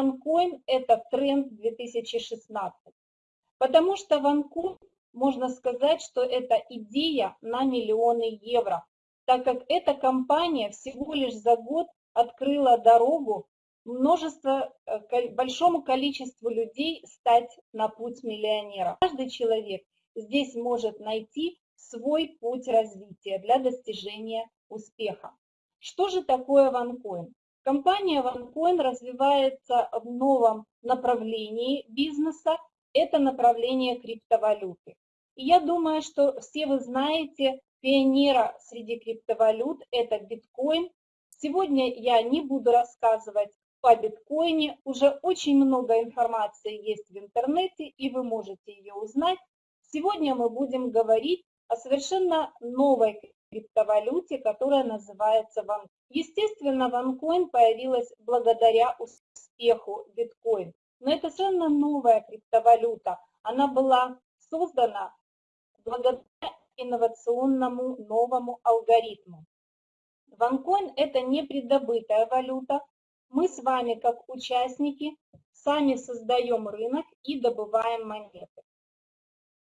OneCoin – это тренд 2016. Потому что OneCoin, можно сказать, что это идея на миллионы евро, так как эта компания всего лишь за год открыла дорогу множество, э, большому количеству людей стать на путь миллионера. Каждый человек здесь может найти свой путь развития для достижения успеха. Что же такое OneCoin? Компания OneCoin развивается в новом направлении бизнеса, это направление криптовалюты. И я думаю, что все вы знаете пионера среди криптовалют, это биткоин. Сегодня я не буду рассказывать по биткоине, уже очень много информации есть в интернете, и вы можете ее узнать. Сегодня мы будем говорить о совершенно новой криптовалюте, которая называется OneCoin. Естественно, OneCoin появилась благодаря успеху биткоин. Но это совершенно новая криптовалюта. Она была создана благодаря инновационному новому алгоритму. OneCoin – это не предобытая валюта. Мы с вами, как участники, сами создаем рынок и добываем монеты.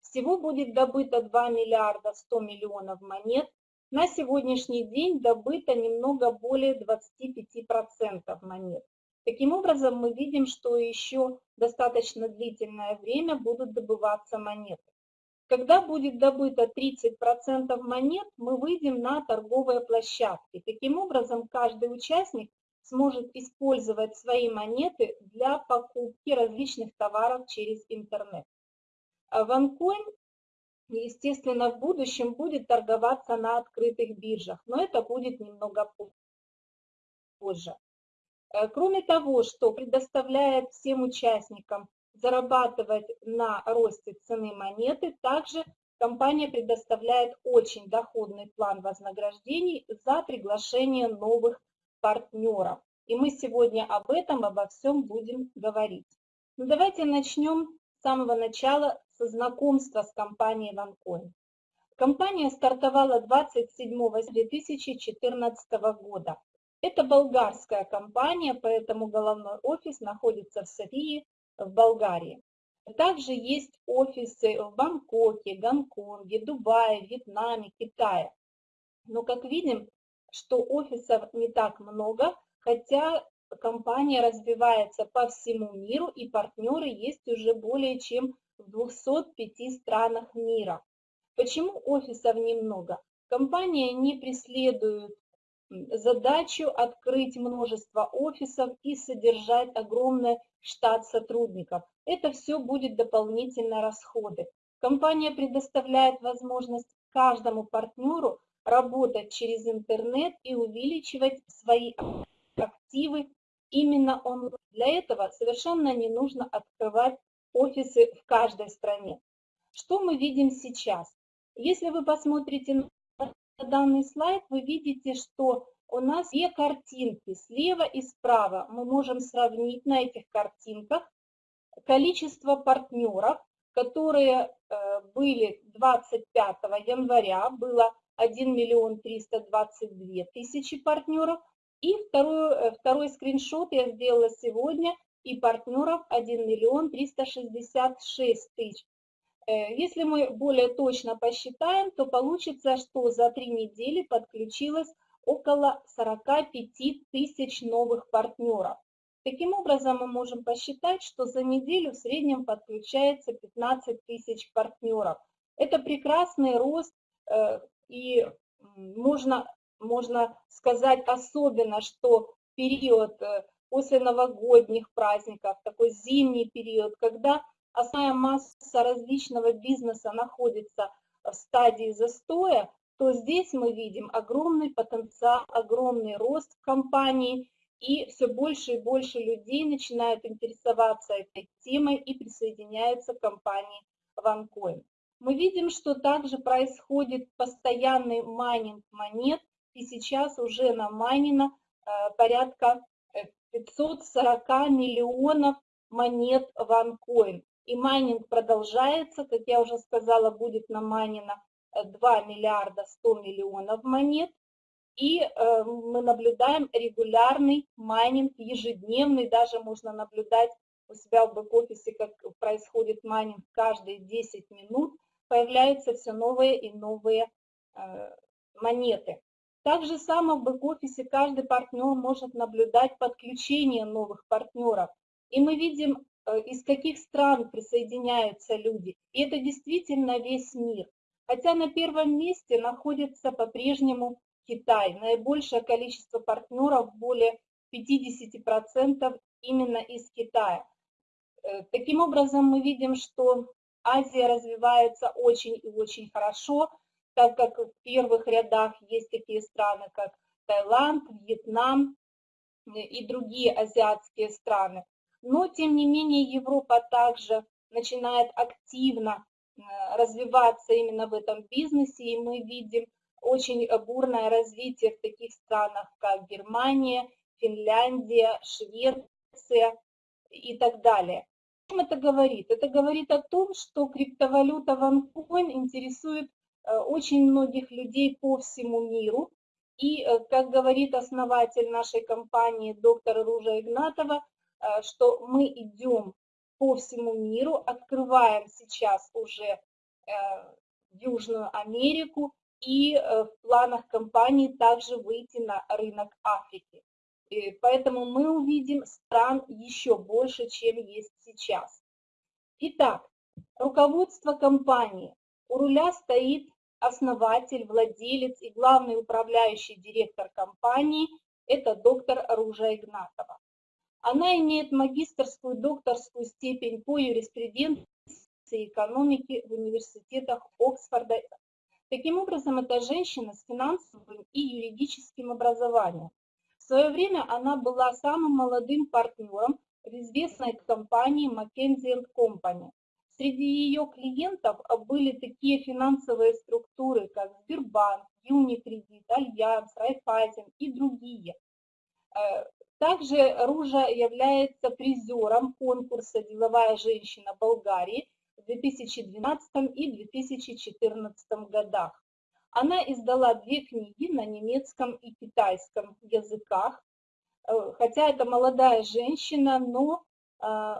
Всего будет добыто 2 миллиарда 100 миллионов монет. На сегодняшний день добыто немного более 25% монет. Таким образом, мы видим, что еще достаточно длительное время будут добываться монеты. Когда будет добыто 30% монет, мы выйдем на торговые площадки. Таким образом, каждый участник сможет использовать свои монеты для покупки различных товаров через интернет. OneCoin, естественно, в будущем будет торговаться на открытых биржах, но это будет немного позже. Э, кроме того, что предоставляет всем участникам зарабатывать на росте цены монеты, также компания предоставляет очень доходный план вознаграждений за приглашение новых партнеров. И мы сегодня об этом, обо всем будем говорить. Ну, давайте начнем с самого начала знакомства с компанией OneCoin. Компания стартовала 27 2014 года. Это болгарская компания, поэтому головной офис находится в Софии, в Болгарии. Также есть офисы в Бангкоке, Гонконге, Дубае, Вьетнаме, Китае. Но как видим, что офисов не так много, хотя компания развивается по всему миру и партнеры есть уже более чем в 205 странах мира. Почему офисов немного? Компания не преследует задачу открыть множество офисов и содержать огромный штат сотрудников. Это все будет дополнительные расходы. Компания предоставляет возможность каждому партнеру работать через интернет и увеличивать свои активы именно он. Для этого совершенно не нужно открывать офисы в каждой стране. Что мы видим сейчас? Если вы посмотрите на данный слайд, вы видите, что у нас две картинки, слева и справа. Мы можем сравнить на этих картинках количество партнеров, которые э, были 25 января, было 1 миллион 322 тысячи партнеров, и второй, э, второй скриншот я сделала сегодня, и партнеров 1 миллион 366 тысяч. Э, если мы более точно посчитаем, то получится, что за три недели подключилось около 45 тысяч новых партнеров. Таким образом, мы можем посчитать, что за неделю в среднем подключается 15 тысяч партнеров. Это прекрасный рост, э, и можно, можно сказать особенно, что период э, после новогодних праздников, такой зимний период, когда основная масса различного бизнеса находится в стадии застоя, то здесь мы видим огромный потенциал, огромный рост компании, и все больше и больше людей начинают интересоваться этой темой и присоединяются к компании OneCoin. Мы видим, что также происходит постоянный майнинг монет, и сейчас уже намайнено э, порядка 540 э, миллионов монет OneCoin. И майнинг продолжается, как я уже сказала, будет намайнено 2 миллиарда 100 миллионов монет. и э, мы наблюдаем регулярный майнинг, ежедневный, даже можно наблюдать у себя в бэк-офисе, как происходит майнинг каждые 10 минут, появляются все новые и новые э, монеты. Так же само в бэк-офисе каждый партнер может наблюдать подключение новых партнеров. И мы видим, э, из каких стран присоединяются люди. И это действительно весь мир. Хотя на первом месте находится по-прежнему Китай. Наибольшее количество партнеров, более 50% именно из Китая. Э, таким образом, мы видим, что Азия развивается очень и очень хорошо, так как в первых рядах есть такие страны, как Таиланд, Вьетнам э, и другие азиатские страны. Но, тем не менее, Европа также начинает активно э, развиваться именно в этом бизнесе, и мы видим очень бурное развитие в таких странах, как Германия, Финляндия, Швеция и так далее. О чем это говорит? Это говорит о том, что криптовалюта OneCoin интересует очень многих людей по всему миру. И, э, как говорит основатель нашей компании, доктор Ружа Игнатова, э, что мы идем по всему миру, открываем сейчас уже Южную Америку, и э, в планах компании также выйти на рынок Африки. И поэтому мы увидим стран еще больше, чем есть сейчас. Итак, руководство компании. У руля стоит основатель, владелец и главный управляющий директор компании – это доктор Ружа Игнатова. Она имеет магистрскую докторскую степень по юриспруденции и экономике в университетах Оксфорда Таким образом, это женщина с финансовым и юридическим образованием. В свое время она была самым молодым партнером в известной компании McKinsey Company. Среди ее клиентов были такие финансовые структуры, как Сбербанк, Юникредит, Альянс, Райффайзен и другие. Э, также Ружа является призером конкурса «Деловая женщина Болгарии», в 2012 и 2014 годах. Она издала две книги на немецком и китайском языках, э, хотя это молодая женщина, но э,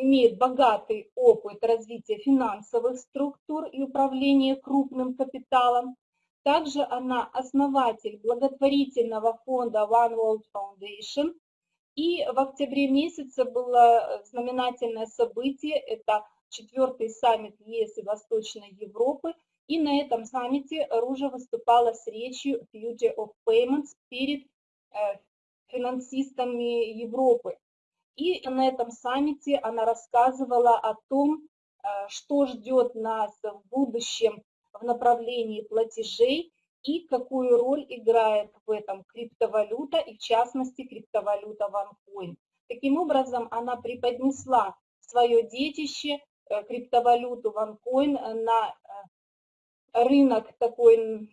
имеет богатый опыт развития финансовых структур и управления крупным капиталом. Также она основатель благотворительного фонда One World Foundation. И в октябре месяце было знаменательное событие, это четвертый саммит ЕС и Восточной Европы, и на этом саммите Ружа выступала с речью Future of Payments перед э, финансистами Европы. И на этом саммите она рассказывала о том, э, что ждет нас в будущем в направлении платежей и какую роль играет в этом криптовалюта и в частности криптовалюта OneCoin. Таким образом, она преподнесла свое детище Э, криптовалюту OneCoin э, на рынок такой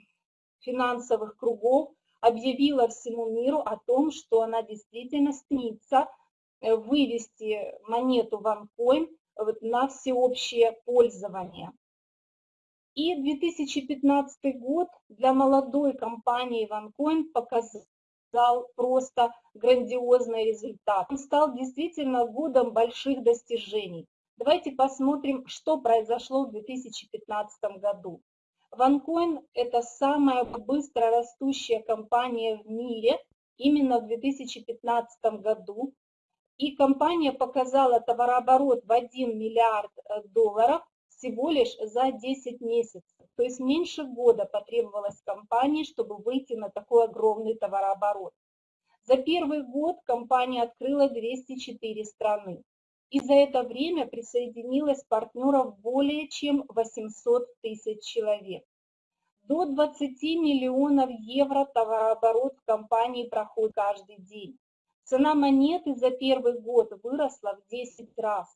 финансовых кругов, объявила всему миру о том, что она действительно стремится вывести монету OneCoin на всеобщее пользование. И 2015 год для молодой компании OneCoin показал просто грандиозный результат. Он стал действительно годом больших достижений. Давайте посмотрим, что произошло в 2015 году. OneCoin – это самая быстро растущая компания в мире именно в 2015 году. И компания показала товарооборот в 1 миллиард э, долларов всего лишь за 10 месяцев. То есть меньше года потребовалось компании, чтобы выйти на такой огромный товарооборот. За первый год компания открыла 204 страны и за это время присоединилось партнеров более чем 800 тысяч человек. До 20 миллионов евро товарооборот в компании проходит каждый день. Цена монеты за первый год выросла в 10 раз.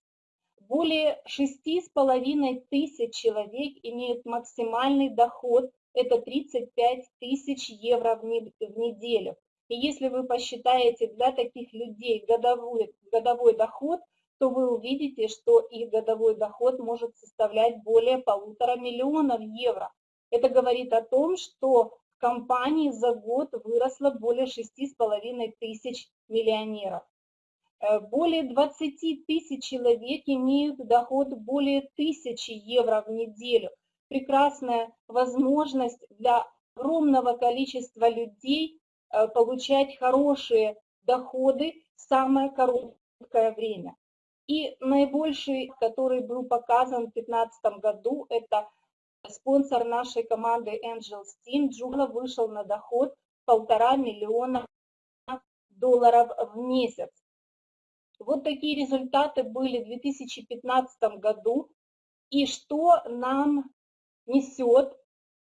Более 6,5 тысяч человек имеют максимальный доход, это 35 тысяч евро в неделю. И если вы посчитаете для таких людей годовой, годовой доход – то вы увидите, что их годовой доход может составлять более полутора миллионов евро. Это говорит о том, что компании за год выросло более 6,5 тысяч миллионеров. Э, более 20 тысяч человек имеют доход более 1000 евро в неделю. Прекрасная возможность для огромного количества людей э, получать хорошие доходы в самое короткое время. И наибольший, который был показан в 2015 году, это спонсор нашей команды Angel Steam. Джула вышел на доход полтора миллиона долларов в месяц. Вот такие результаты были в 2015 году. И что нам несет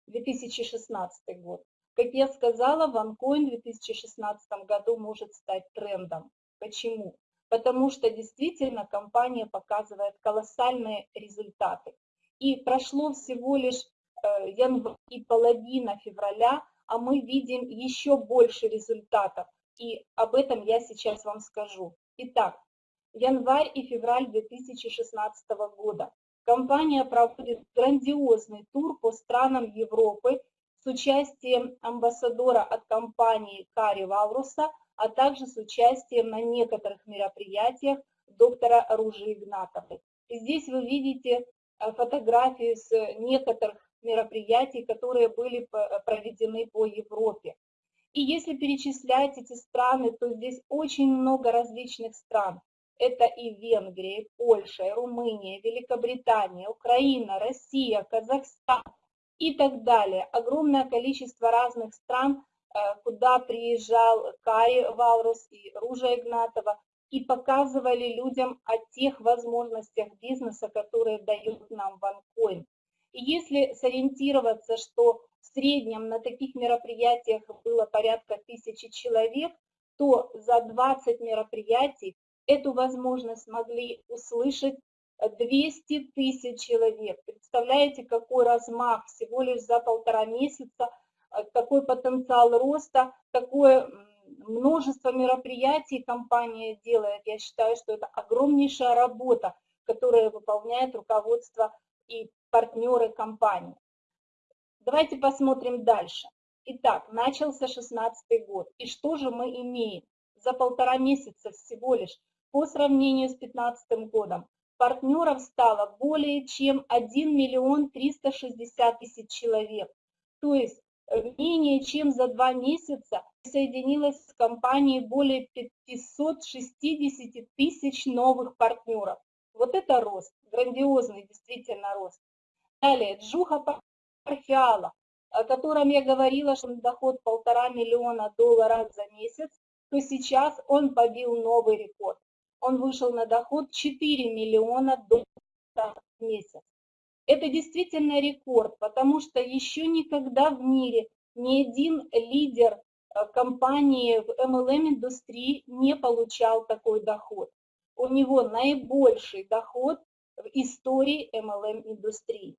2016 год? Как я сказала, OneCoin в 2016 году может стать трендом. Почему? Потому что действительно компания показывает колоссальные результаты. И прошло всего лишь э, январь и половина февраля, а мы видим еще больше результатов. И об этом я сейчас вам скажу. Итак, январь и февраль 2016 года. Компания проводит грандиозный тур по странам Европы с участием амбассадора от компании Кари Валруса, а также с участием на некоторых мероприятиях доктора Ружи Игнатовой. И здесь вы видите фотографии с некоторых мероприятий, которые были проведены по Европе. И если перечислять эти страны, то здесь очень много различных стран. Это и Венгрия, и Польша, и Румыния, Великобритания, Украина, Россия, Казахстан и так далее. Огромное количество разных стран, э, куда приезжал Кари Валрус и Ружа Игнатова, и показывали людям о тех возможностях бизнеса, которые дает нам OneCoin. И если сориентироваться, что в среднем на таких мероприятиях было порядка тысячи человек, то за 20 мероприятий эту возможность могли услышать 200 тысяч человек. Представляете, какой размах всего лишь за полтора месяца, какой потенциал роста, какое множество мероприятий компания делает. Я считаю, что это огромнейшая работа, которую выполняет руководство и партнеры компании. Давайте посмотрим дальше. Итак, начался 16 год. И что же мы имеем? За полтора месяца всего лишь по сравнению с 15 годом партнеров стало более чем 1 миллион 360 тысяч человек. То есть менее чем за два месяца присоединилась к компании более 560 тысяч новых партнеров. Вот это рост, грандиозный действительно рост. Далее, Джуха Парфиала, о котором я говорила, что доход полтора миллиона долларов за месяц, то сейчас он побил новый рекорд. Он вышел на доход 4 миллиона долларов в месяц. Это действительно рекорд, потому что еще никогда в мире ни один лидер Э, компании в MLM-индустрии не получал такой доход. У него наибольший доход в истории MLM-индустрии.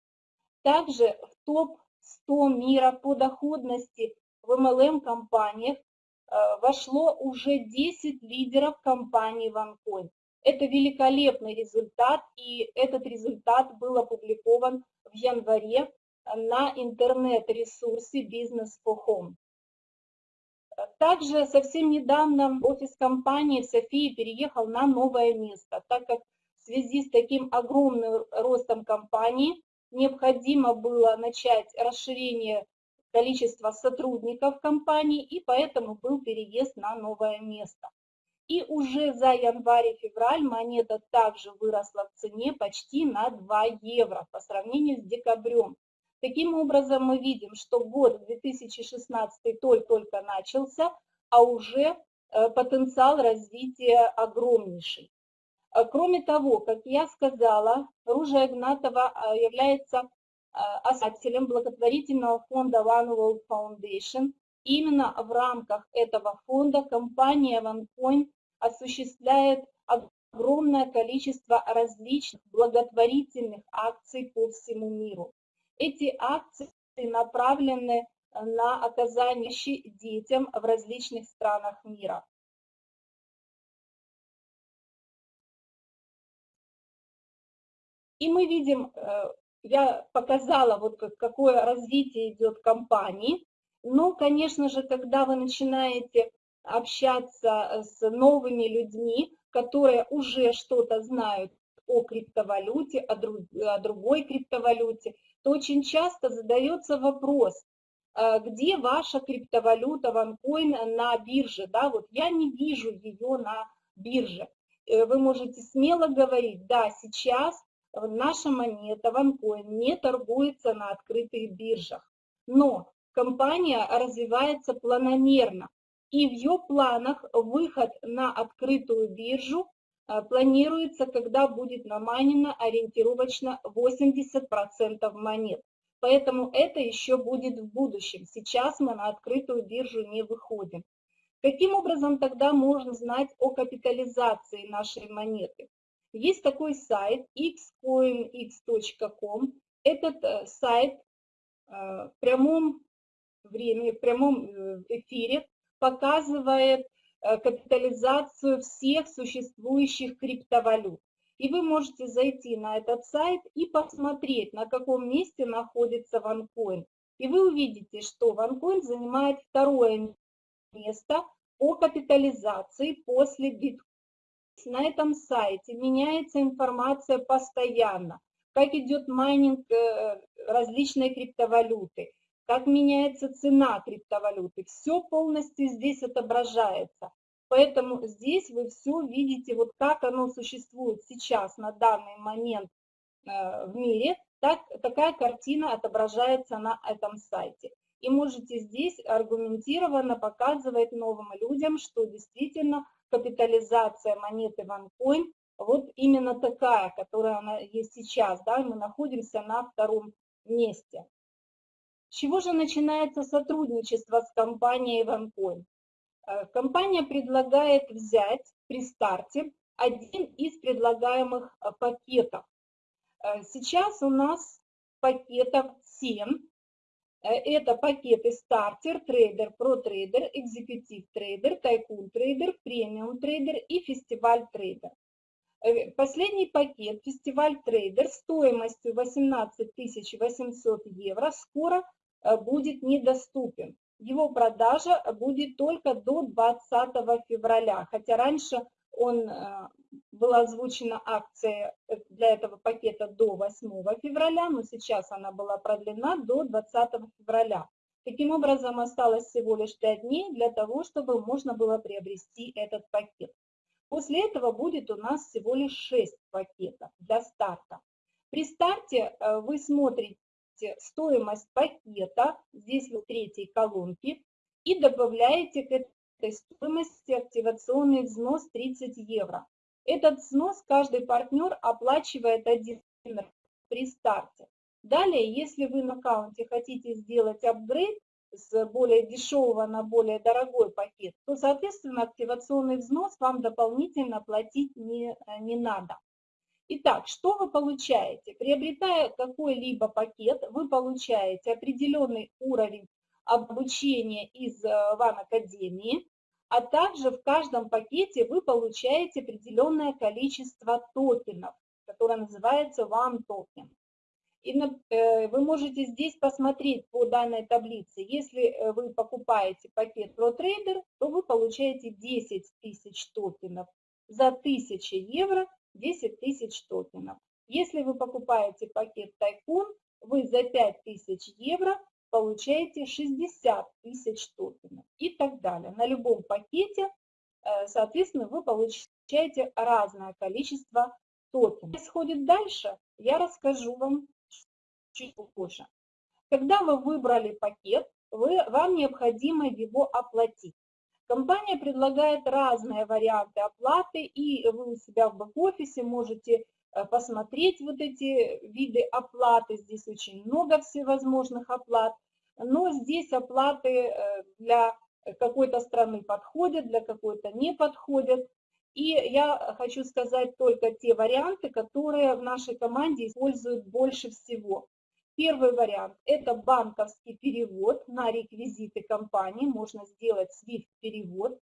Также в топ-100 мира по доходности в MLM-компаниях э, вошло уже 10 лидеров компании OneCoin. Это великолепный результат, и этот результат был опубликован в январе на интернет-ресурсе Business for Home. Также совсем недавно офис компании в Софии переехал на новое место, так как в связи с таким огромным ростом компании необходимо было начать расширение количества сотрудников компании, и поэтому был переезд на новое место. И уже за январь и февраль монета также выросла в цене почти на 2 евро по сравнению с декабрем. Таким образом, мы видим, что год 2016 только-только начался, а уже э, потенциал развития огромнейший. Э, кроме того, как я сказала, Ружа Игнатова э, является основателем благотворительного фонда One World Foundation. Именно в рамках этого фонда компания OneCoin осуществляет огромное количество различных благотворительных акций по всему миру. Эти акции направлены на оказание детям в различных странах мира. И мы видим, э, я показала, вот какое развитие идет компании. Но, конечно же, когда вы начинаете общаться с новыми людьми, которые уже что-то знают о криптовалюте, о, друг, о другой криптовалюте, то очень часто задается вопрос, а, где ваша криптовалюта OneCoin на бирже, да, вот я не вижу ее на бирже. Э, вы можете смело говорить, да, сейчас наша монета OneCoin не торгуется на открытых биржах, но компания развивается планомерно, и в ее планах выход на открытую биржу а, планируется, когда будет намайнено ориентировочно 80% монет. Поэтому это еще будет в будущем. Сейчас мы на открытую биржу не выходим. Каким образом тогда можно знать о капитализации нашей монеты? Есть такой сайт xcoinx.com. Этот э, сайт э, в прямом времени, в прямом э, эфире показывает Э, капитализацию всех существующих криптовалют. И вы можете зайти на этот сайт и посмотреть, на каком месте находится OneCoin. И вы увидите, что OneCoin занимает второе место по капитализации после биткоина. На этом сайте меняется информация постоянно, как идет майнинг э, различной криптовалюты, как меняется цена криптовалюты. Все полностью здесь отображается. Поэтому здесь вы все видите, вот как оно существует сейчас на данный момент э, в мире, так, такая картина отображается на этом сайте. И можете здесь аргументированно показывать новым людям, что действительно капитализация монеты OneCoin вот именно такая, которая она есть сейчас. Да, мы находимся на втором месте. Чего же начинается сотрудничество с компанией OneCoin? Э, компания предлагает взять при старте один из предлагаемых э, пакетов. Э, сейчас у нас пакетов 7. Это пакеты Starter, Trader, Pro Trader, Executive Trader, Tycoon Trader, Premium Trader и Festival Trader. Последний пакет, фестиваль трейдер, стоимостью 18 800 евро, скоро будет недоступен. Его продажа будет только до 20 февраля, хотя раньше он, э, была озвучена акция э, для этого пакета до 8 февраля, но сейчас она была продлена до 20 февраля. Таким образом, осталось всего лишь 5 дней для того, чтобы можно было приобрести этот пакет. После этого будет у нас всего лишь 6 пакетов для старта. При старте вы смотрите стоимость пакета, здесь в третьей колонке, и добавляете к этой стоимости активационный взнос 30 евро. Этот взнос каждый партнер оплачивает один при старте. Далее, если вы на аккаунте хотите сделать апгрейд с более дешевого на более дорогой пакет, то, соответственно, активационный взнос вам дополнительно платить не, не надо. Итак, что вы получаете? Приобретая какой-либо пакет, вы получаете определенный уровень обучения из ВАН э, Академии, а также в каждом пакете вы получаете определенное количество токенов, которое называется One Token. И э, вы можете здесь посмотреть по данной таблице. Если э, вы покупаете пакет ProTrader, то вы получаете 10 тысяч токенов за 1000 евро 10 тысяч токенов. Если вы покупаете пакет Тайкун, вы за 5 тысяч евро получаете 60 тысяч токенов и так далее. На любом пакете, э, соответственно, вы получаете разное количество токенов. Происходит дальше, я расскажу вам чуть позже. Когда вы выбрали пакет, вы, вам необходимо его оплатить. Компания предлагает разные варианты оплаты, и вы у себя в бэк-офисе можете э, посмотреть вот эти виды оплаты. Здесь очень много всевозможных оплат, но здесь оплаты э, для какой-то страны подходят, для какой-то не подходят. И я хочу сказать только те варианты, которые в нашей команде используют больше всего. Первый вариант – это банковский перевод на реквизиты компании, можно сделать SWIFT-перевод.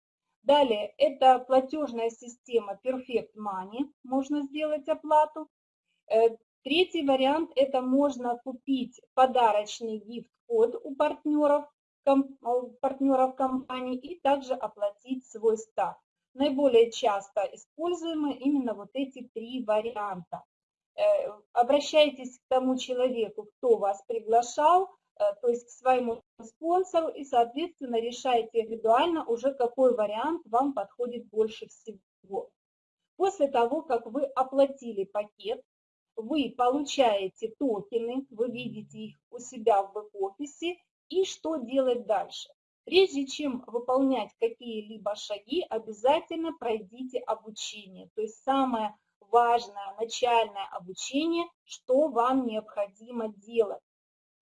Далее, это платежная система Perfect Money, можно сделать оплату. Э, третий вариант – это можно купить подарочный гифт-код у партнеров партнеров компании и также оплатить свой старт. Наиболее часто используемы именно вот эти три варианта. Э, обращайтесь к тому человеку, кто вас приглашал, э, то есть к своему спонсору, и, соответственно, решайте индивидуально уже, какой вариант вам подходит больше всего. После того, как вы оплатили пакет, вы получаете токены, вы видите их у себя в бэк-офисе, и что делать дальше. Прежде чем выполнять какие-либо шаги, обязательно пройдите обучение. То есть самое важное начальное обучение, что вам необходимо делать.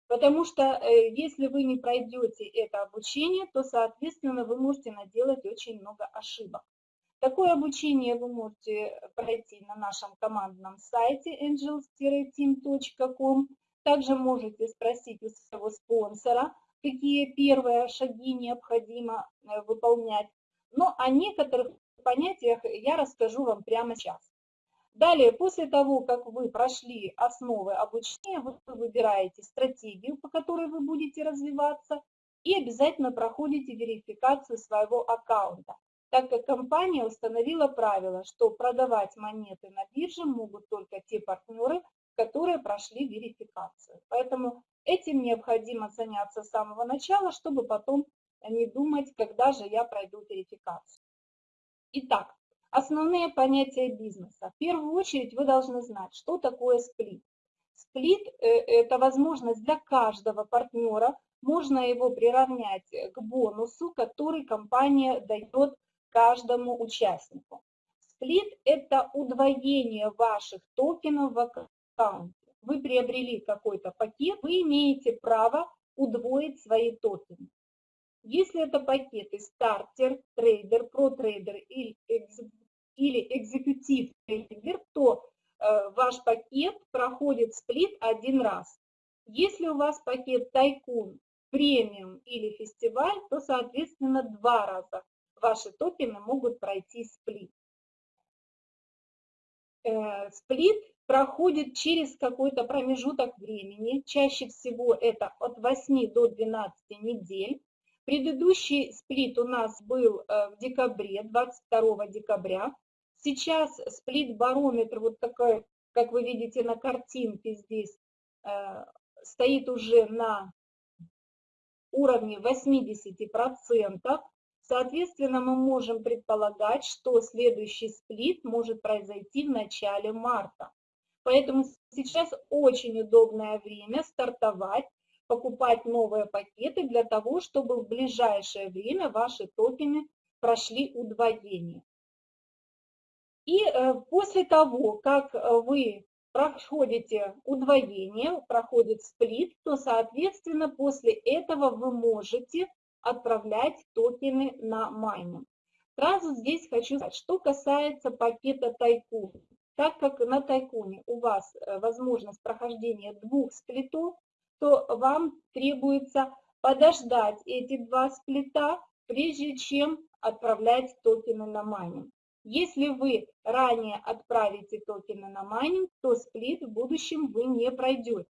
Потому что э, если вы не пройдете это обучение, то, соответственно, вы можете наделать очень много ошибок. Такое обучение вы можете пройти на нашем командном сайте angels-team.com. Также можете спросить у своего спонсора, какие первые шаги необходимо э, выполнять. Но о некоторых понятиях я расскажу вам прямо сейчас. Далее, после того, как вы прошли основы обучения, вы выбираете стратегию, по которой вы будете развиваться, и обязательно проходите верификацию своего аккаунта, так как компания установила правило, что продавать монеты на бирже могут только те партнеры, которые прошли верификацию. Поэтому этим необходимо заняться с самого начала, чтобы потом не думать, когда же я пройду верификацию. Итак, Основные понятия бизнеса. В первую очередь вы должны знать, что такое сплит. Сплит э, – это возможность для каждого партнера, можно его приравнять к бонусу, который компания дает каждому участнику. Сплит – это удвоение ваших токенов в аккаунте. Вы приобрели какой-то пакет, вы имеете право удвоить свои токены. Если это пакеты стартер, трейдер, протрейдер или или экзекутив трейдер, то э, ваш пакет проходит сплит один раз. Если у вас пакет тайкун, премиум или фестиваль, то, соответственно, два раза ваши токены могут пройти сплит. Э, сплит проходит через какой-то промежуток времени, чаще всего это от 8 до 12 недель. Предыдущий сплит у нас был э, в декабре, 22 декабря. Сейчас сплит-барометр, вот такой, как вы видите на картинке здесь, э, стоит уже на уровне 80%. Соответственно, мы можем предполагать, что следующий сплит может произойти в начале марта. Поэтому сейчас очень удобное время стартовать, покупать новые пакеты для того, чтобы в ближайшее время ваши токены прошли удвоение. И э, после того, как э, вы проходите удвоение, проходит сплит, то, соответственно, после этого вы можете отправлять токены на майнинг. Сразу здесь хочу сказать, что касается пакета Tycoon. Так как на Tycoon е у вас э, возможность прохождения двух сплитов, то вам требуется подождать эти два сплита, прежде чем отправлять токены на майнинг. Если вы ранее отправите токены на майнинг, то сплит в будущем вы не пройдете.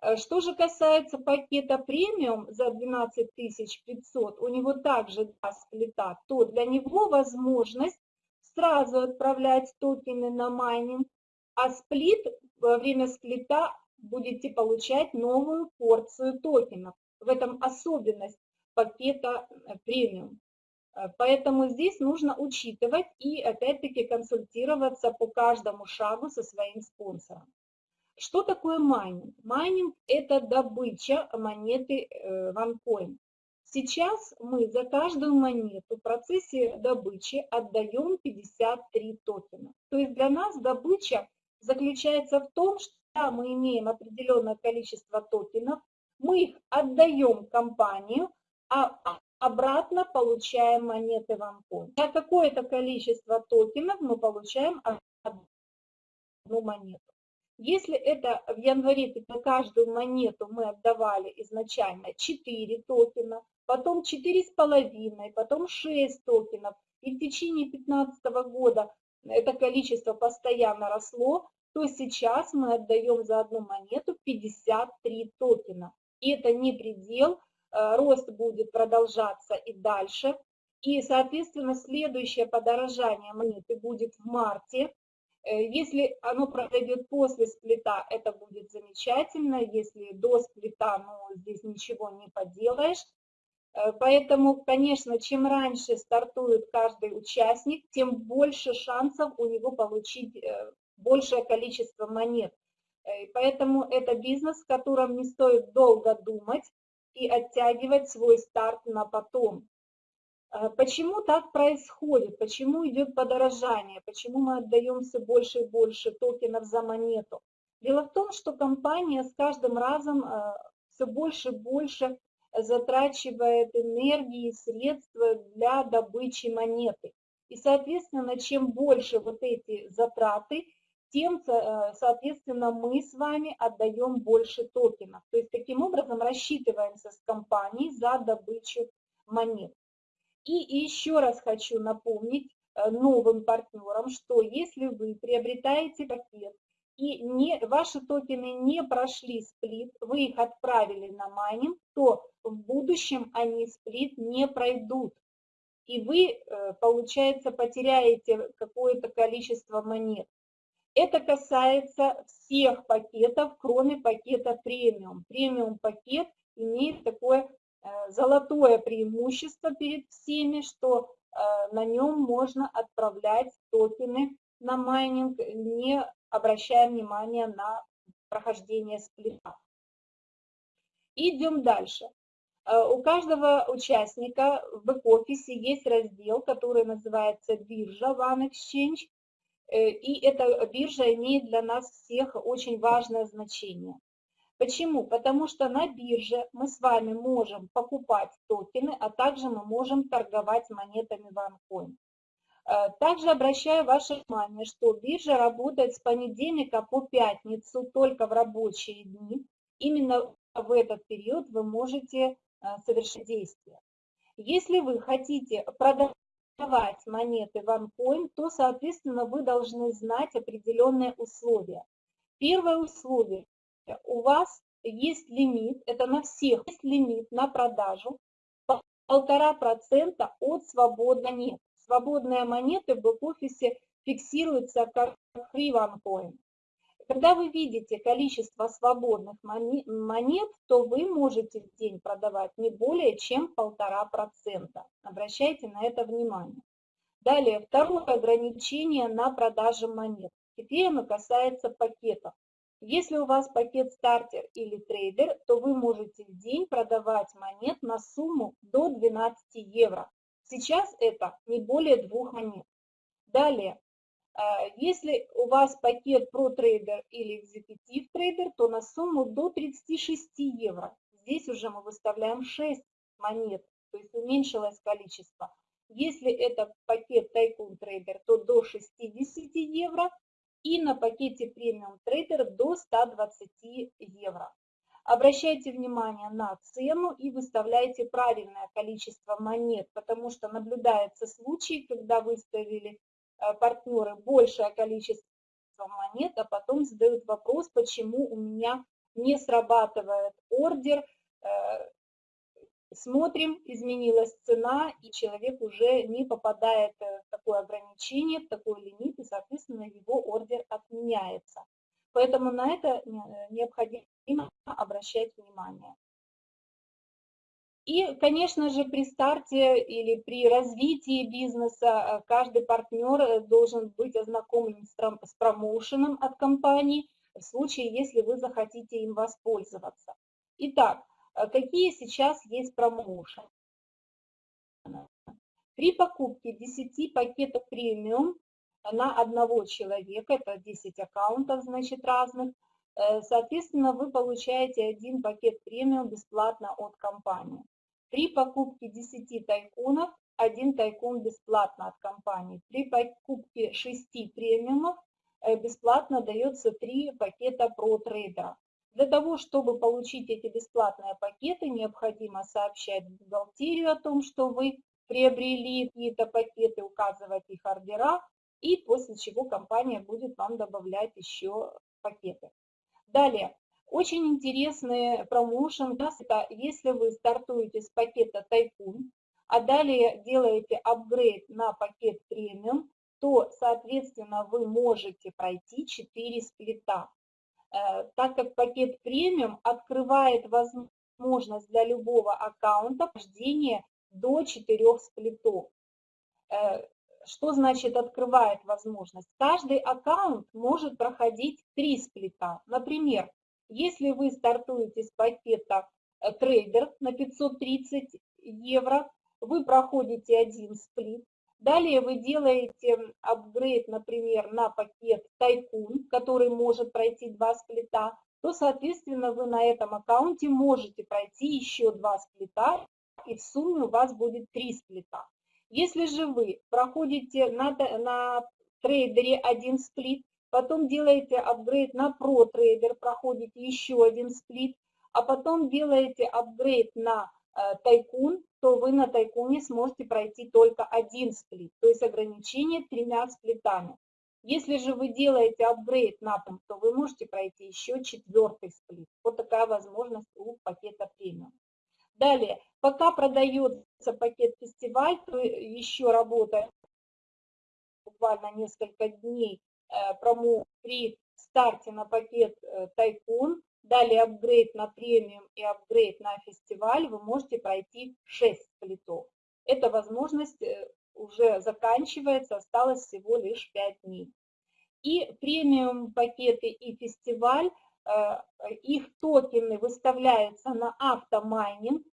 Э, что же касается пакета премиум за 12 500, у него также два сплита, то для него возможность сразу отправлять токены на майнинг, а сплит во время сплита будете получать новую порцию токенов. В этом особенность пакета э, премиум. Э, поэтому здесь нужно учитывать и опять-таки консультироваться по каждому шагу со своим спонсором. Что такое майнинг? Майнинг – это добыча монеты OneCoin. Э, Сейчас мы за каждую монету в процессе добычи отдаем 53 токена. То есть для нас добыча заключается в том, что мы имеем определенное количество токенов, мы их отдаем компанию, а обратно получаем монеты в Ампон. За какое-то количество токенов мы получаем одну монету. Если это в январе, на каждую монету мы отдавали изначально 4 токена, потом 4,5, потом 6 токенов, и в течение 2015 года это количество постоянно росло, то сейчас мы отдаем за одну монету 53 токена. И это не предел, рост будет продолжаться и дальше. И, соответственно, следующее подорожание монеты будет в марте. Э, если оно произойдет после сплита, это будет замечательно. Если до сплита, ну, здесь ничего не поделаешь. Э, поэтому, конечно, чем раньше стартует каждый участник, тем больше шансов у него получить э, большее количество монет. Поэтому это бизнес, в котором не стоит долго думать и оттягивать свой старт на потом. А почему так происходит? Почему идет подорожание? Почему мы отдаем все больше и больше токенов за монету? Дело в том, что компания с каждым разом а, все больше и больше затрачивает энергии и средства для добычи монеты. И, соответственно, чем больше вот эти затраты, тем, а, соответственно, мы с вами отдаем больше токенов. То есть таким образом рассчитываемся с компанией за добычу монет. И еще раз хочу напомнить э, новым партнерам, что если вы приобретаете пакет и не, ваши токены не прошли сплит, вы их отправили на майнинг, то в будущем они сплит не пройдут. И вы, э, получается, потеряете какое-то количество монет. Это касается всех пакетов, кроме пакета премиум. Премиум пакет имеет такое Э, золотое преимущество перед всеми, что э, на нем можно отправлять токены на майнинг, не обращая внимания на прохождение сплита. Идем дальше. Э, у каждого участника в бэк-офисе есть раздел, который называется биржа One Exchange, и эта биржа имеет для нас всех очень важное значение. Почему? Потому что на бирже мы с вами можем покупать токены, а также мы можем торговать монетами OneCoin. Э, также обращаю ваше внимание, что биржа работает с понедельника по пятницу только в рабочие дни. Именно в этот период вы можете э, совершить действия. Если вы хотите продавать монеты OneCoin, то, соответственно, вы должны знать определенные условия. Первое условие у вас есть лимит, это на всех, есть лимит на продажу полтора процента от свободной монет. Свободные монеты в бэк-офисе фиксируются как free one coin. Когда вы видите количество свободных монет, то вы можете в день продавать не более чем полтора процента. Обращайте на это внимание. Далее, второе ограничение на продажу монет. Теперь оно касается пакетов. Если у вас пакет стартер или трейдер, то вы можете в день продавать монет на сумму до 12 евро. Сейчас это не более двух монет. Далее, если у вас пакет Pro Trader или Executive Trader, то на сумму до 36 евро. Здесь уже мы выставляем 6 монет, то есть уменьшилось количество. Если это пакет Tycoon Trader, то до 60 евро и на пакете премиум трейдер до 120 евро. Обращайте внимание на цену и выставляйте правильное количество монет, потому что наблюдаются случаи, когда выставили партнеры большее количество монет, а потом задают вопрос, почему у меня не срабатывает ордер, э, Смотрим, изменилась цена, и человек уже не попадает э, в такое ограничение, в такой лимит, и, соответственно, его ордер отменяется. Поэтому на это э, необходимо обращать внимание. И, конечно же, при старте или при развитии бизнеса э, каждый партнер должен быть ознакомлен с промоушеном от компании в случае, если вы захотите им воспользоваться. Итак, а какие сейчас есть промоушены. При покупке 10 пакетов премиум на одного человека, это 10 аккаунтов, значит, разных, э, соответственно, вы получаете один пакет премиум бесплатно от компании. При покупке 10 тайкунов, один тайкун бесплатно от компании. При покупке 6 премиумов э, бесплатно дается 3 пакета про трейдера. Для того, чтобы получить эти бесплатные пакеты, необходимо сообщать в бухгалтерию о том, что вы приобрели какие-то пакеты, указывать их ордера, и после чего компания будет вам добавлять еще пакеты. Далее, Очень интересный промоушен нас это если вы стартуете с пакета Тайкун, а далее делаете апгрейд на пакет премиум, то, соответственно, вы можете пройти 4 сплита. Э, так как пакет премиум открывает возможность для любого аккаунта прохождения до 4 сплитов. Э, что значит открывает возможность? Каждый аккаунт может проходить 3 сплита. Например, если вы стартуете с пакета э, трейдер на 530 евро, вы проходите один сплит, Далее вы делаете апгрейд, например, на пакет Тайкун, который может пройти два сплита, то, соответственно, вы на этом аккаунте можете пройти еще два сплита, и в сумме у вас будет три сплита. Если же вы проходите на, на трейдере один сплит, потом делаете апгрейд на Pro проходите еще один сплит, а потом делаете апгрейд на Э, тайкун, то вы на тайкуне сможете пройти только один сплит, то есть ограничение тремя сплитами. Если же вы делаете апгрейд на том, то вы можете пройти еще четвертый сплит. Вот такая возможность у пакета премиум. Далее, пока продается пакет фестиваль, то еще работает буквально несколько дней э, промо при старте на пакет э, Тайкун, Далее апгрейд на премиум и апгрейд на фестиваль вы можете пройти 6 сплитов. Эта возможность э, уже заканчивается, осталось всего лишь 5 дней. И премиум пакеты и фестиваль, их токены выставляются на автомайнинг,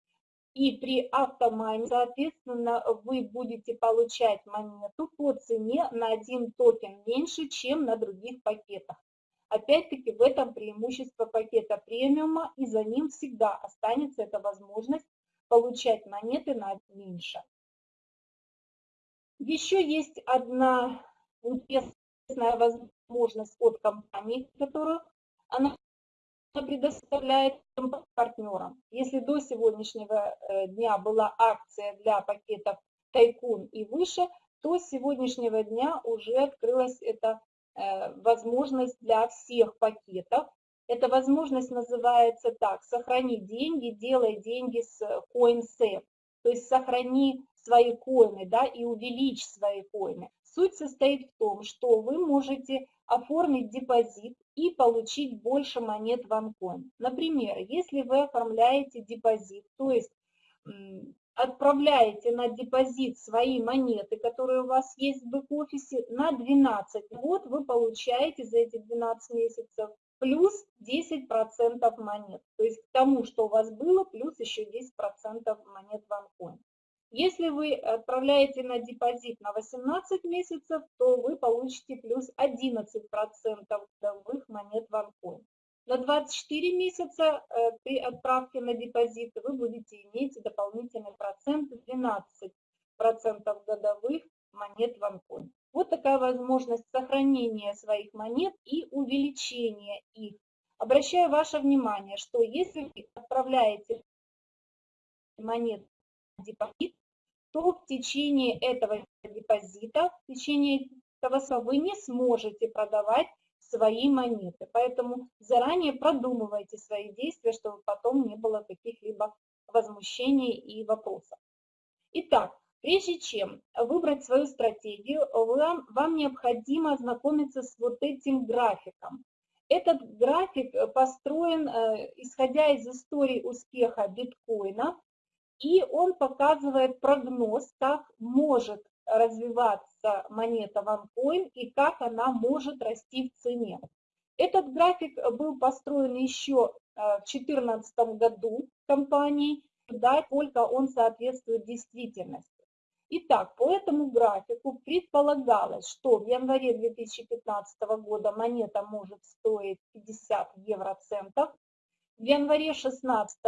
и при автомайнинге, соответственно, вы будете получать монету по цене на один токен меньше, чем на других пакетах. Опять-таки в этом преимущество пакета премиума, и за ним всегда останется эта возможность получать монеты на меньше. Еще есть одна интересная возможность от компании, которую она предоставляет партнерам. Если до сегодняшнего э, дня была акция для пакетов Тайкун и выше, то с сегодняшнего дня уже открылась эта Э, возможность для всех пакетов. Эта возможность называется так, сохрани деньги, делай деньги с CoinSave, то есть сохрани свои коины да, и увеличь свои коины. Суть состоит в том, что вы можете оформить депозит и получить больше монет в OneCoin. Например, если вы оформляете депозит, то есть отправляете на депозит свои монеты, которые у вас есть в бэк-офисе, на 12. Вот вы получаете за эти 12 месяцев плюс 10% монет. То есть к тому, что у вас было, плюс еще 10% монет в OneCoin. Если вы отправляете на депозит на 18 месяцев, то вы получите плюс 11% годовых монет в OneCoin. На 24 месяца э, при отправке на депозит вы будете иметь дополнительный процент 12% годовых монет в OneCoin. Вот такая возможность сохранения своих монет и увеличения их. Обращаю ваше внимание, что если вы отправляете монет депозит, то в течение этого депозита, в течение этого вы не сможете продавать свои монеты. Поэтому заранее продумывайте свои действия, чтобы потом не было каких-либо возмущений и вопросов. Итак, прежде чем выбрать свою стратегию, вам, вам необходимо ознакомиться с вот этим графиком. Этот график построен, э, исходя из истории успеха биткоина, и он показывает прогноз, как может развиваться монета OneCoin и как она может расти в цене. Этот график был построен еще э, в 2014 году компанией, да, только он соответствует действительности. Итак, по этому графику предполагалось, что в январе 2015 года монета может стоить 50 евроцентов, в январе 2016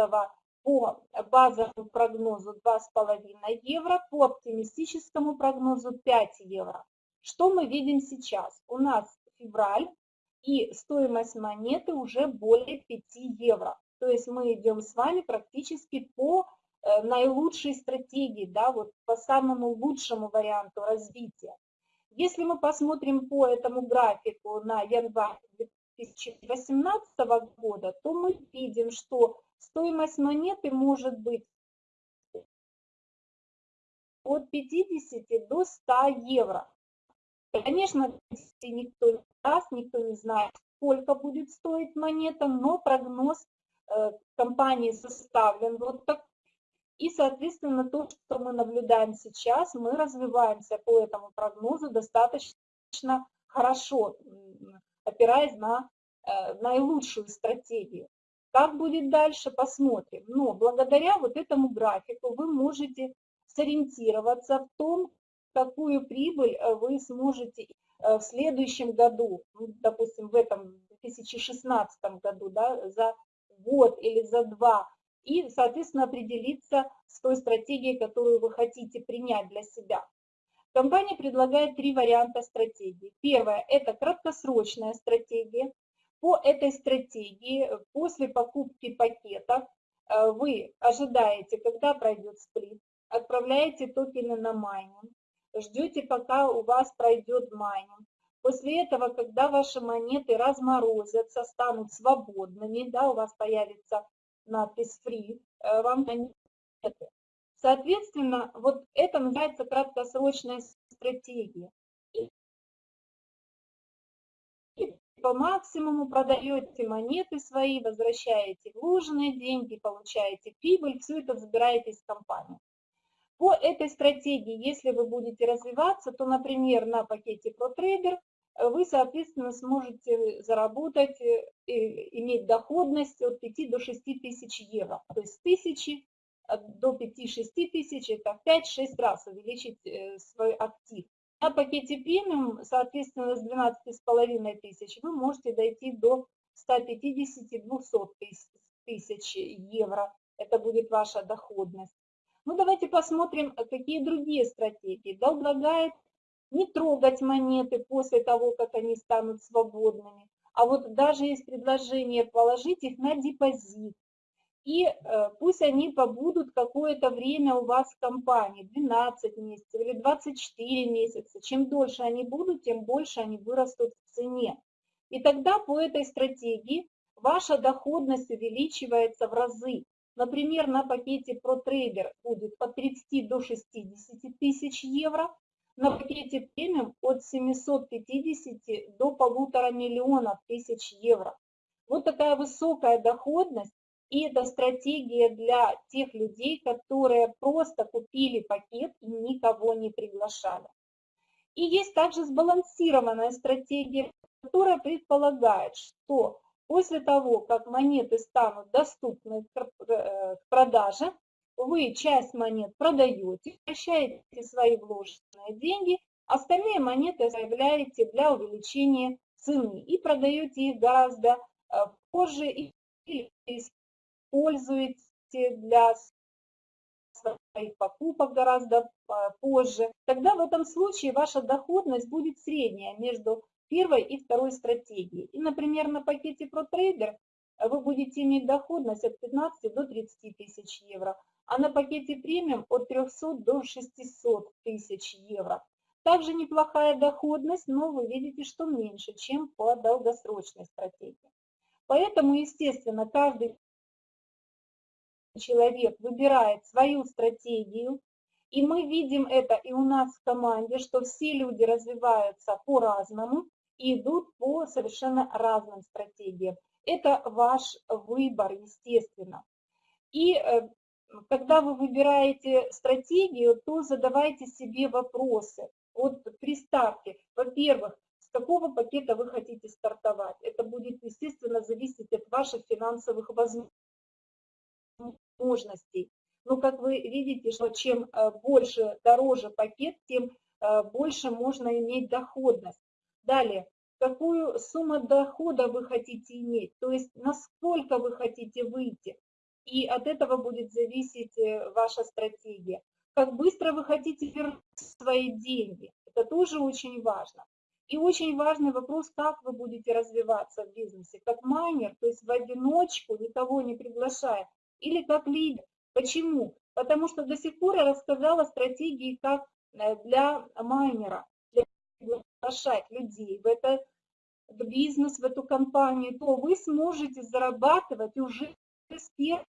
по базовому прогнозу 2,5 евро, по оптимистическому прогнозу 5 евро. Что мы видим сейчас? У нас февраль и стоимость монеты уже более 5 евро. То есть мы идем с вами практически по э, наилучшей стратегии, да, вот по самому лучшему варианту развития. Если мы посмотрим по этому графику на январь 2018 года, то мы видим, что стоимость монеты может быть от 50 до 100 евро. Конечно, никто не даст, никто не знает, сколько будет стоить монета, но прогноз э, компании составлен вот так. И, соответственно, то, что мы наблюдаем сейчас, мы развиваемся по этому прогнозу достаточно хорошо, опираясь на э, наилучшую стратегию. Как будет дальше, посмотрим. Но благодаря вот этому графику вы можете сориентироваться в том, какую прибыль э, вы сможете э, в следующем году, ну, допустим, в этом 2016 году, да, за год или за два, и, соответственно, определиться с той стратегией, которую вы хотите принять для себя. Компания предлагает три варианта стратегии. Первое – это краткосрочная стратегия. По этой стратегии после покупки пакета э, вы ожидаете, когда пройдет сплит, отправляете токены на майнинг, ждете, пока у вас пройдет майнинг. После этого, когда ваши монеты разморозятся, станут свободными, да, у вас появится надпись free, э, вам монеты. Соответственно, вот это называется краткосрочная стратегия. По максимуму продаете монеты свои, возвращаете вложенные деньги, получаете прибыль, все это забираете из компании. По этой стратегии, если вы будете развиваться, то, например, на пакете ProTrader вы, соответственно, сможете заработать, э, иметь доходность от 5 до 6 тысяч евро. То есть тысячи э, до 5-6 тысяч, это в 5-6 раз увеличить э, свой актив. На пакете премиум, соответственно, с 12,5 тысяч вы можете дойти до 150-200 тысяч евро. Это будет ваша доходность. Ну, давайте посмотрим, какие другие стратегии. Предлагает не трогать монеты после того, как они станут свободными, а вот даже есть предложение положить их на депозит. И э, пусть они побудут какое-то время у вас в компании, 12 месяцев или 24 месяца. Чем дольше они будут, тем больше они вырастут в цене. И тогда по этой стратегии ваша доходность увеличивается в разы. Например, на пакете ProTrader будет от 30 до 60 тысяч евро, на пакете премиум от 750 до полутора миллионов тысяч евро. Вот такая высокая доходность, и это стратегия для тех людей, которые просто купили пакет и никого не приглашали. И есть также сбалансированная стратегия, которая предполагает, что После того, как монеты станут доступны к э, продаже, вы часть монет продаете, возвращаете свои вложенные деньги, остальные монеты оставляете для увеличения цены и продаете их гораздо э, позже или используете для своих покупок гораздо э, позже. Тогда в этом случае ваша доходность будет средняя между первой и второй стратегии. И, например, на пакете ProTrader вы будете иметь доходность от 15 до 30 тысяч евро, а на пакете премиум от 300 до 600 тысяч евро. Также неплохая доходность, но вы видите, что меньше, чем по долгосрочной стратегии. Поэтому, естественно, каждый человек выбирает свою стратегию, и мы видим это и у нас в команде, что все люди развиваются по-разному, идут по совершенно разным стратегиям. Это ваш выбор, естественно. И э, когда вы выбираете стратегию, то задавайте себе вопросы. Вот при старте, во-первых, с какого пакета вы хотите стартовать? Это будет, естественно, зависеть от ваших финансовых возможностей. Но, как вы видите, что чем э, больше, дороже пакет, тем э, больше можно иметь доходность. Далее, какую сумму дохода вы хотите иметь, то есть насколько вы хотите выйти. И от этого будет зависеть э, ваша стратегия. Как быстро вы хотите вернуть свои деньги, это тоже очень важно. И очень важный вопрос, как вы будете развиваться в бизнесе, как майнер, то есть в одиночку, никого не приглашая, или как лидер. Почему? Потому что до сих пор я рассказала стратегии как э, для майнера, для приглашать людей в это в бизнес, в эту компанию, то вы сможете зарабатывать уже с первой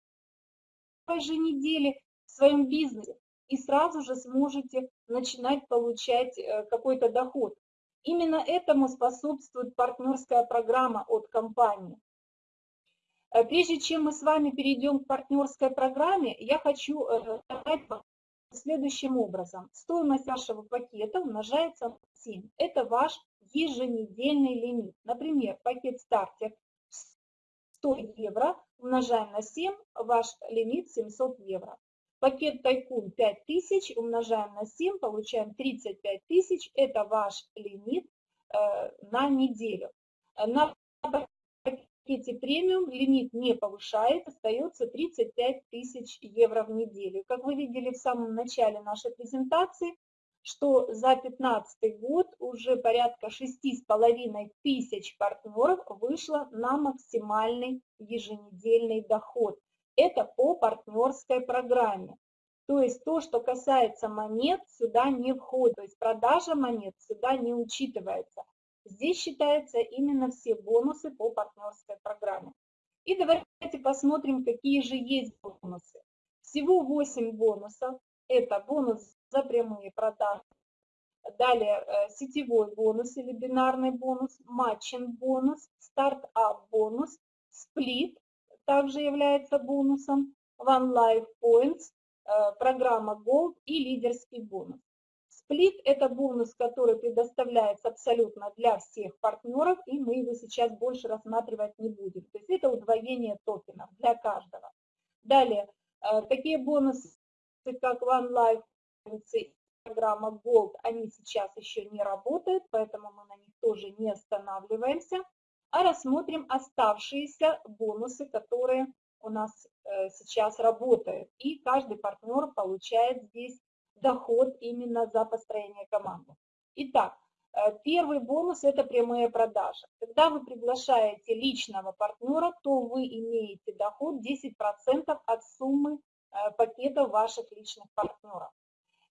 же недели в своем бизнесе и сразу же сможете начинать получать э, какой-то доход. Именно этому способствует партнерская программа от компании. Э, прежде чем мы с вами перейдем к партнерской программе, я хочу э, сказать следующим образом. Стоимость вашего пакета умножается на 7. Это ваш еженедельный лимит. Например, пакет стартер 100 евро умножаем на 7, ваш лимит 700 евро. Пакет Тайкун 5000 умножаем на 7, получаем 35 тысяч. Это ваш лимит э, на неделю. На пакете премиум лимит не повышает, остается 35 тысяч евро в неделю. Как вы видели в самом начале нашей презентации, что за 2015 год уже порядка 6,5 тысяч партнеров вышло на максимальный еженедельный доход. Это по партнерской программе. То есть то, что касается монет, сюда не входит. То есть продажа монет сюда не учитывается. Здесь считаются именно все бонусы по партнерской программе. И давайте посмотрим, какие же есть бонусы. Всего 8 бонусов. Это бонус за прямые продажи. Далее э, сетевой бонус или бинарный бонус, matching бонус, start-up бонус, сплит также является бонусом, One Life Points, программа Gold и лидерский бонус. Сплит – это бонус, который предоставляется абсолютно для всех партнеров, и мы его сейчас больше рассматривать не будем. То есть это удвоение токенов для каждого. Далее, э, такие бонусы, как One Life программа Gold, они сейчас еще не работают, поэтому мы на них тоже не останавливаемся а рассмотрим оставшиеся бонусы, которые у нас э, сейчас работают. И каждый партнер получает здесь доход именно за построение команды. Итак, э, первый бонус – это прямые продажи. Когда вы приглашаете личного партнера, то вы имеете доход 10% от суммы э, пакетов ваших личных партнеров.